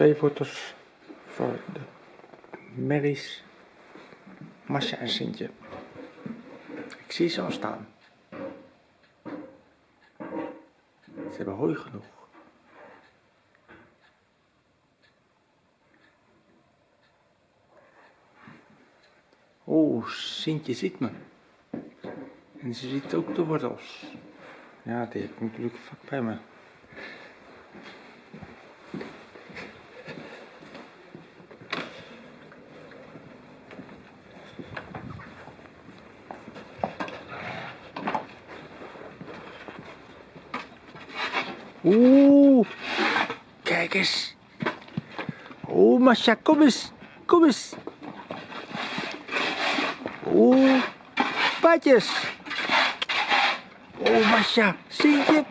Twee foto's voor de merries, Masja en Sintje. Ik zie ze al staan. Ze hebben hooi genoeg. Oh, Sintje ziet me. En ze ziet ook de wortels. Ja, die ik natuurlijk vlak bij me. Oeh, kijk eens. Oeh, Masha, kom eens. Kom eens. Oeh, patjes. Oh, Masha, zie je?